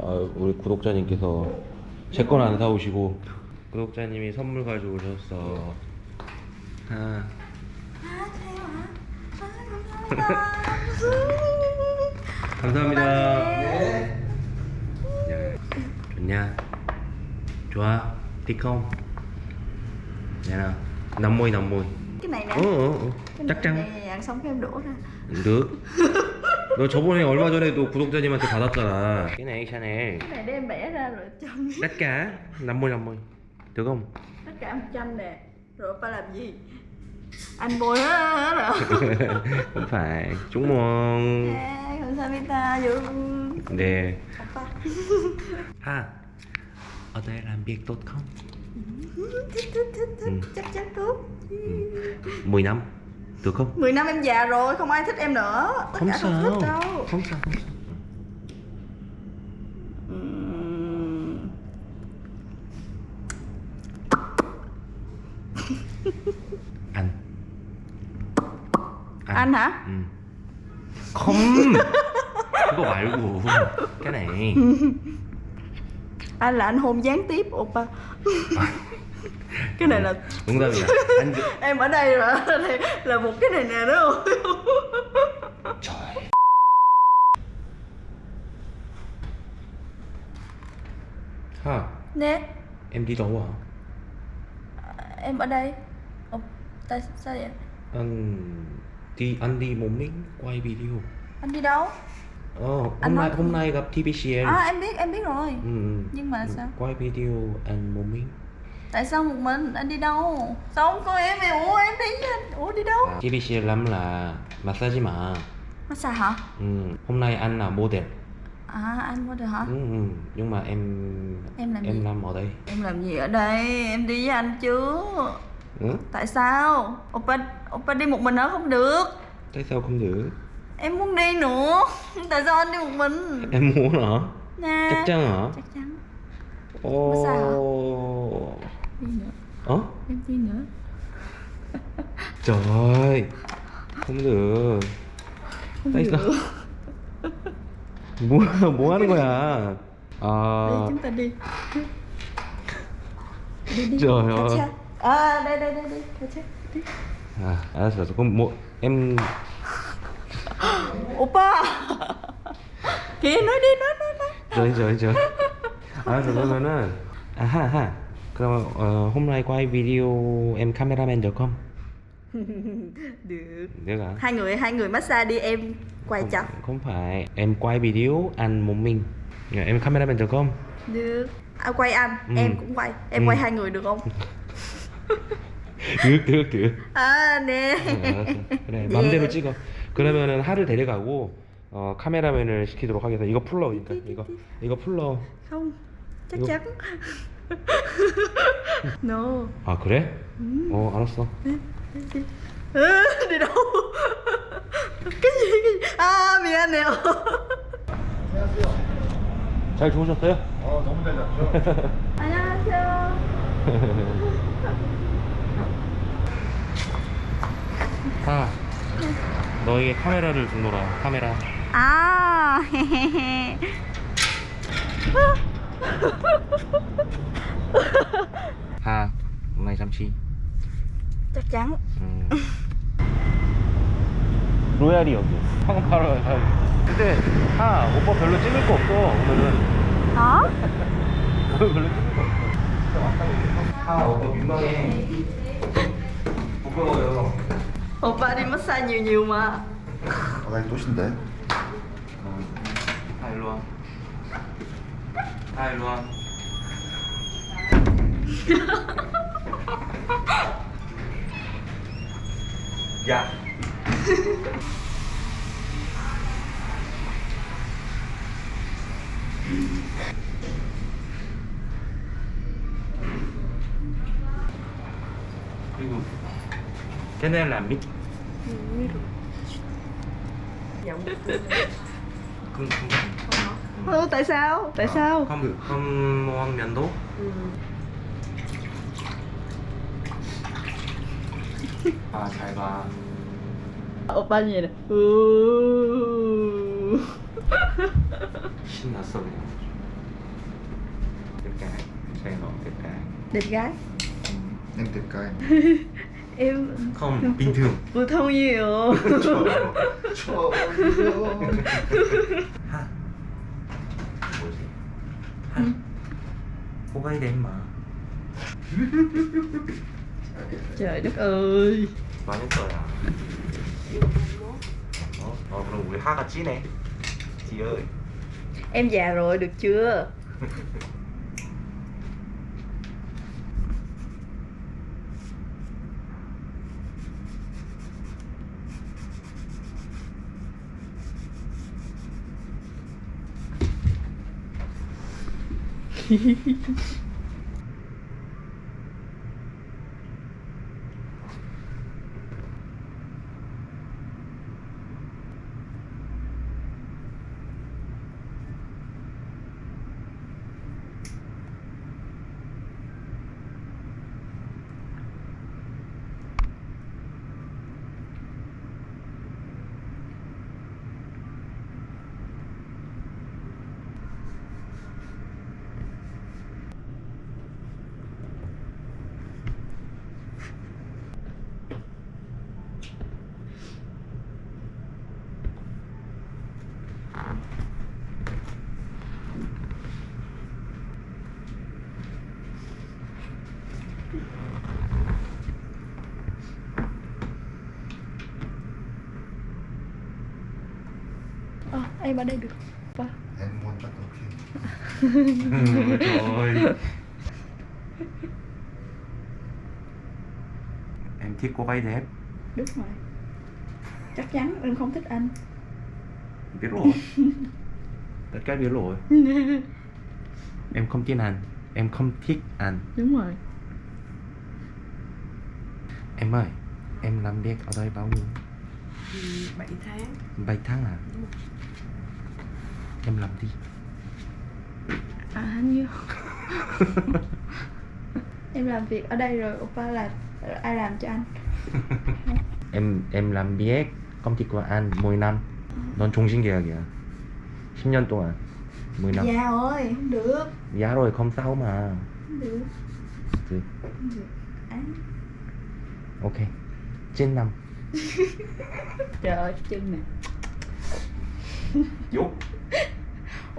아, 우리 구독자님께서 제 건 안 사오시고 구독자님이 선물 가지고 오셨어. 아, 감사합니다. 야, 좋냐? 좋아? Dạ nào, cái này nè 어, 어, 어. chắc chắn. này ăn xong cái em đổ ra được. 너 저번에 얼마 전에도 구독자님한테 받았잖아. cái này Chanel. cái này để em bẻ ra rồi chăm tất cả năm mươi năm mươi được không? tất cả 100 nè rồi ba làm gì anh bôi hết rồi không phải chúc mừng à, 감사합니다 여러분 네 오빠 ha ở đây làm việc tốt không? thích thích thích thích Ừ. chắc chắn tốt Ừ. 10 năm Được không? 10 năm em già rồi, không ai thích em nữa Tất không cả sao. không thích đâu Không sao, không sao. anh. anh anh hả ừ. không không có bài cái này anh là anh hôn gián tiếp oppa. À cái này là đúng rồi. Anh... em ở đây mà đây là một cái này nè đúng không? Trời. Ha nè. Em đi đâu hả? À, em ở đây. Ồ, tại sao vậy? Anh đi anh đi một mình quay video. Anh đi đâu? Ồ, hôm nay hôm nay gặp TPCN. À em biết em biết rồi. Ừ, ừ. Nhưng mà sao? Quay video anh một mình tại sao một mình? Anh đi đâu? Sao không có em em ủa em đi ủa đi đâu? À, TVCN lắm là massage mà. Massage hả? Ừ. hôm nay anh là model à anh mua được hả? Ừ. ừ. nhưng mà em Em làm em gì? làm ở đây. Em làm gì ở đây? Em đi với anh chứ. Ừ? tại sao? Oppa oppa đi một mình ở không được. Tại sao không được? Em muốn đi nữa. Tại sao anh đi một mình? Em muốn hả? Nha. Chắc chắn hả? Chắc chắn. Massage hả? ờ em tin nữa. Trời ơi Không được. Không Tại được. sao? muốn, muốn ăn rồi à. Ờ. À... Đi chúng ta đi. Đi đi. Trời ơi. À đây đây đây đây. Đi, đi. À, à có một em Oppa Kìa nói đi nói nói nói. Trời trời trời. À rồi rồi nói nói À ha ha. 하 하 그럼 어, hôm nay quay video em cameraman được không được được hả hai người hai người massage đi em quay không, chặt không phải em quay video anh một mình Dạ, em cameraman được không được à, quay anh Ừ. em cũng quay em Ừ. quay hai người được không được được được à nè 알았어. 그래 맘대로 찍어 그러면은 하를 데려가고 어, 카메라맨을 시키도록 하겠습니다 이거 풀러 그러니까 이거 이거 풀러 không chắc Được. chắn no. 아 그래? 어 알았어. cái gì cái gì à mì anh nè 잘 주무셨어요? 어 너무 잘 잤죠? 안녕하세요. 아 너에게 카메라를 주노라. 카메라. à 아 hôm nay chăm chi. Chắc chắn. 음. 로얄이 여기 황파로 근데 아 오빠 별로 찍을 거 없어 오늘은. Hả? 오늘 별로 찍을 거 없어. 아 오빠 민망해. 부끄러워요. Oppa đi massage nhiều nhiều mà. 바닥이 또신데? 다 일로 와다 일로 와 dạ. Cái này là mít không không. Không ừ, tại sao? Tại không, sao? không được. Không ngon nhanh tốt. Ừ. 아, 잘 봐. 오빠는 이래. 우. 신났어 그냥. Good guy. Say hello, good guy. Good guy? I'm good guy. M. 컴 빈틈. 보통이에요. 저, 저. 하. 뭐지? 하. 호가이래 임마. trời đất ơi. Bao nhiêu tuổi à? Ồ, nó buổi hát là chị này Chị ơi. Em già rồi, được chưa? Hehehehe em ở đây được. Ba. Em muốn bắt đầu khi trời em thích cô gái đẹp. Đúng rồi. Chắc chắn em không thích anh. Biết rồi. Tất cả biết rồi. Em không tin anh. Em không thích anh. Đúng rồi. Em ơi em làm việc ở đây bao nhiêu? 7 tháng. 7 tháng à em làm đi à anh nhiêu em làm việc ở đây rồi oppa là ai làm cho anh em em làm việc công ty của anh 10 năm 넌 종신 계약이야 10년 동안 10 năm già rồi không được giá rồi không sao mà không được Ừ. không được anh ok 9 năm trời ơi chân nè Dốt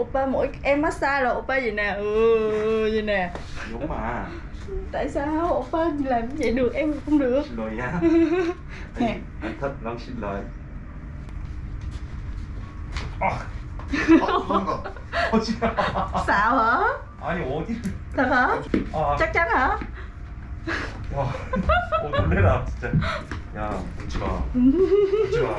oppa mỗi em massage là oppa vậy nè ừ vậy nè Dốt mà tại sao oppa làm vậy được em không được Xin lỗi nha Nè. Anh thật lòng xin lỗi 어 그런 거 어지 xạo hả 아니 어디 thật hả 아, chắc chắn hả 와, 어, 놀래라 진짜. 야, 웃지 마. 웃지 마.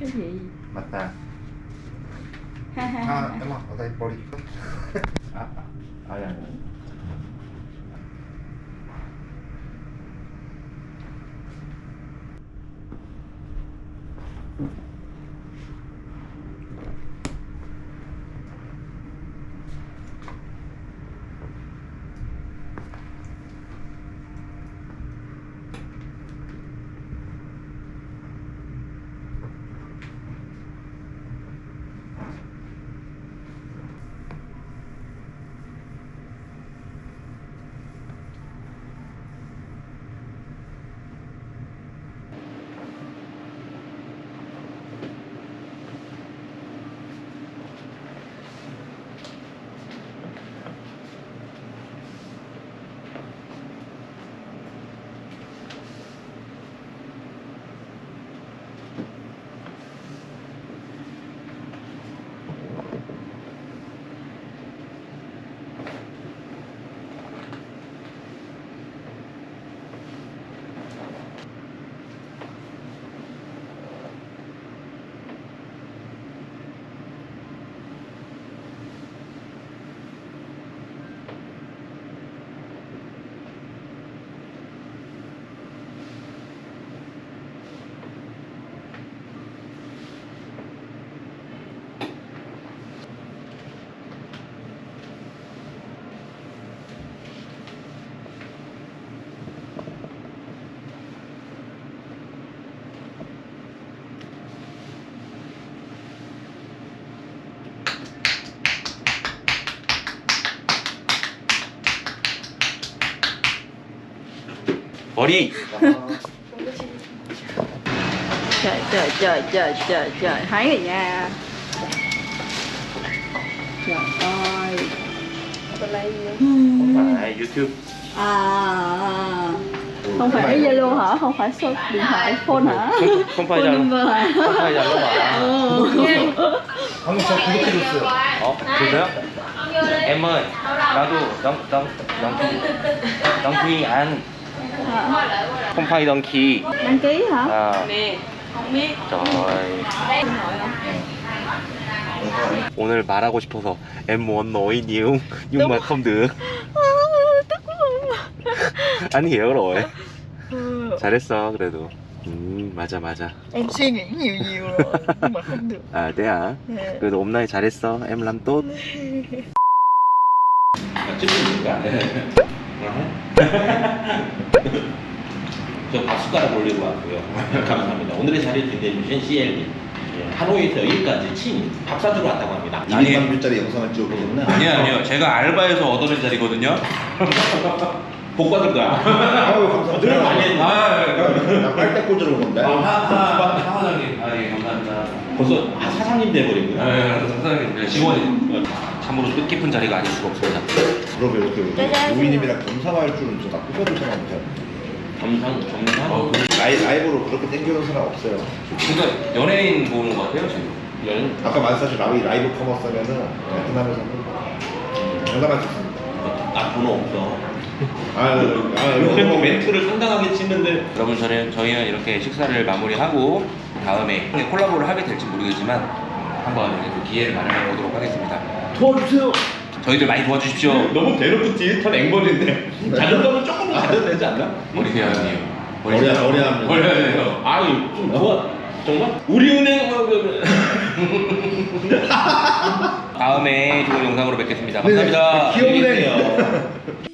真便宜 gì? 머리 trời trời trời trời trời trời thấy rồi nha trời ơi không phải YouTube à không phải Zalo hả không phải số điện thoại phone hả không, không phải phone Zalo number hả không phải Zalo à ừ. 방금 저 구독해줬어요. 어 그래요? em ơi 나도 덩, 덩, 덩키 덩키 안 콤파이던 키 đăng ký hả 아, 네. không biết. 저이. Đây nội không? 오늘 말하고 싶어서 M1 너희 니웅 육만 컴드 아니 여러 해 Ừ. 잘했어 그래도 음 맞아 맞아 em suy nghĩ nhiều nhiều rồi nhưng mà không được 아 대야 Nè. 그래도 옴나이 잘했어 엠람 또 찍는 거안 해? 저 밥숟가락 올리고 왔고요. 감사합니다. 오늘의 자리를 빛내주신 CLD. 예, 하노이에서 여기까지 친밥 사주러 왔다고 합니다. 200만 뷰짜리 영상을 찍었거든요. 아니요, 아니요. 제가 알바에서 얻어낸 자리거든요. 복 받을 거야. 아유, 감사합니다. 늘 많이 했는데. 나 빨대 꽂으러 온 건데. 사장님. 아, 예, 감사합니다. 벌써 아, 사장님 돼버린 거야. 사장님 직원이 참으로 뜻깊은 자리가 아닐 수가 없습니다 그러면 이렇게 우이님이랑 겸상할 줄은 저나 꿈에도 생각 못해요. 정상, 정상. 어, 라이, 라이브로 그렇게 땡겨오는 사람 없어요. 그러니까 연예인 보는 것 같아요 지금 연, 아까 말씀하신 라이, 라이브 커머스 하면은 베트남에서는 장담할 수 있습니다. 나 번호 없어. 아, 아, 이거 멘트를 상당하게 치는데 여러분 저는 저희는 이렇게 식사를 마무리하고 다음에 콜라보를 하게 될지 모르겠지만 한번 기회를 마련해 보도록 하겠습니다 도와주세요. 저희들 많이 도와주십시오. 너무 대놓고 디지털 앵벌인데. 자존감은 조금 가져도 되지 않나? 머리 형님 머리 안- 머리 안- 머리 대요. 아유 좀 도와 정말? 우리은행 어, 그, 그. 다음에 좋은 영상으로 뵙겠습니다. 감사합니다. 기업은행이요.